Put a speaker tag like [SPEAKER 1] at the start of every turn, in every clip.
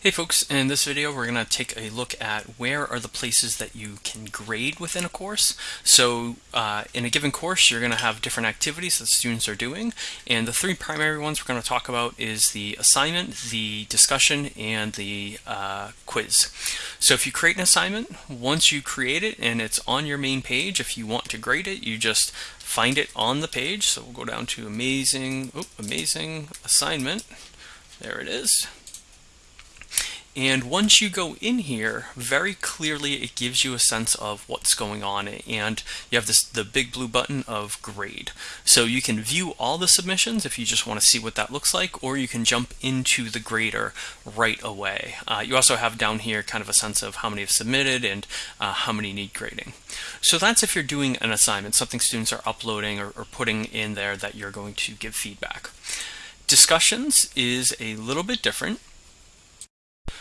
[SPEAKER 1] Hey folks, in this video we're going to take a look at where are the places that you can grade within a course. So uh, in a given course you're going to have different activities that students are doing and the three primary ones we're going to talk about is the assignment, the discussion, and the uh, quiz. So if you create an assignment, once you create it and it's on your main page, if you want to grade it, you just find it on the page. So we'll go down to amazing, oh, amazing assignment. There it is. And once you go in here, very clearly it gives you a sense of what's going on and you have this the big blue button of grade. So you can view all the submissions if you just want to see what that looks like or you can jump into the grader right away. Uh, you also have down here kind of a sense of how many have submitted and uh, how many need grading. So that's if you're doing an assignment, something students are uploading or, or putting in there that you're going to give feedback. Discussions is a little bit different.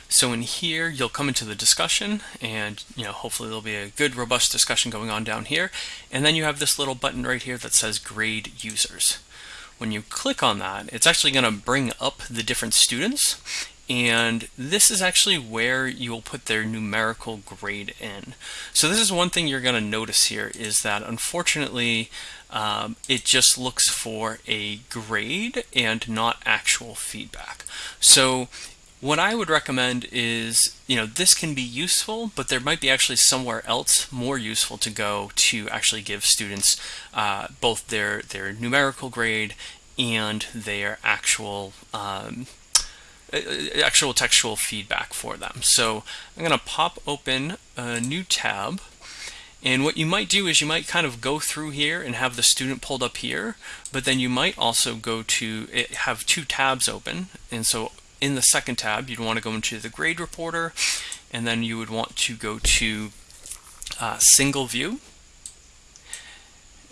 [SPEAKER 1] So in here, you'll come into the discussion and, you know, hopefully there'll be a good robust discussion going on down here. And then you have this little button right here that says grade users. When you click on that, it's actually going to bring up the different students. And this is actually where you will put their numerical grade in. So this is one thing you're going to notice here is that unfortunately, um, it just looks for a grade and not actual feedback. So what I would recommend is, you know, this can be useful, but there might be actually somewhere else more useful to go to actually give students uh, both their, their numerical grade and their actual um, actual textual feedback for them. So I'm going to pop open a new tab. And what you might do is you might kind of go through here and have the student pulled up here, but then you might also go to it, have two tabs open. And so in the second tab, you'd want to go into the grade reporter, and then you would want to go to uh, single view.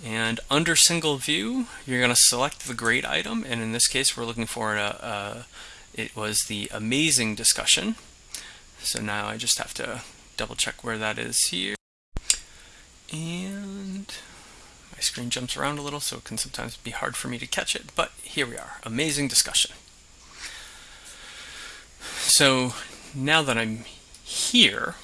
[SPEAKER 1] And under single view, you're going to select the grade item, and in this case, we're looking for a, a it was the amazing discussion. So now I just have to double check where that is here. And my screen jumps around a little, so it can sometimes be hard for me to catch it, but here we are, amazing discussion. So now that I'm here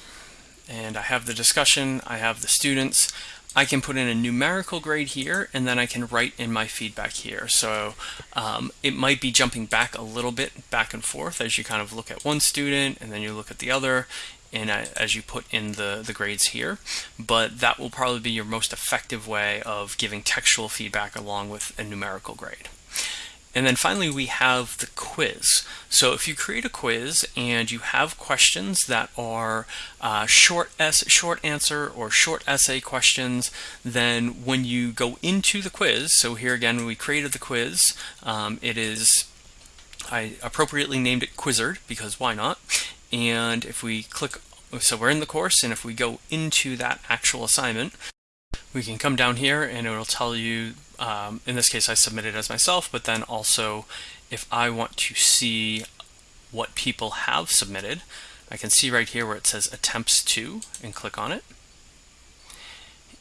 [SPEAKER 1] and I have the discussion, I have the students, I can put in a numerical grade here and then I can write in my feedback here. So um, it might be jumping back a little bit back and forth as you kind of look at one student and then you look at the other and as you put in the, the grades here, but that will probably be your most effective way of giving textual feedback along with a numerical grade. And then finally, we have the quiz. So if you create a quiz and you have questions that are uh, short, short answer or short essay questions, then when you go into the quiz, so here again, we created the quiz. Um, it is, I appropriately named it Quizzard because why not? And if we click, so we're in the course, and if we go into that actual assignment, we can come down here and it will tell you, um, in this case I submitted as myself, but then also if I want to see what people have submitted, I can see right here where it says attempts to and click on it.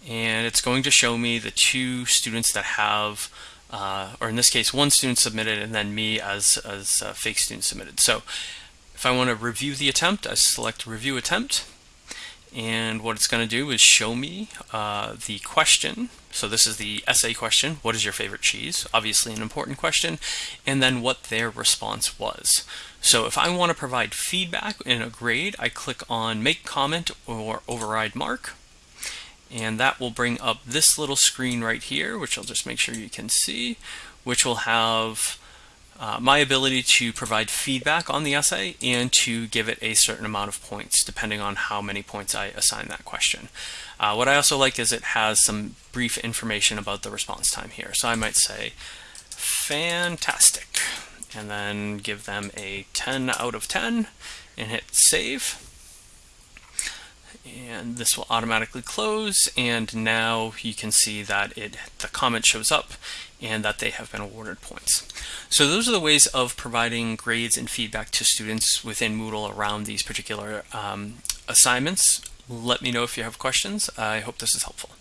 [SPEAKER 1] And it's going to show me the two students that have, uh, or in this case, one student submitted and then me as, as a fake student submitted. So if I want to review the attempt, I select review attempt and what it's going to do is show me uh, the question. So this is the essay question, what is your favorite cheese? Obviously an important question, and then what their response was. So if I want to provide feedback in a grade, I click on make comment or override mark, and that will bring up this little screen right here, which I'll just make sure you can see, which will have uh, my ability to provide feedback on the essay and to give it a certain amount of points depending on how many points I assign that question. Uh, what I also like is it has some brief information about the response time here. So I might say fantastic and then give them a 10 out of 10 and hit save and this will automatically close and now you can see that it the comment shows up and that they have been awarded points. So those are the ways of providing grades and feedback to students within Moodle around these particular um, assignments. Let me know if you have questions. I hope this is helpful.